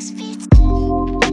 six feet.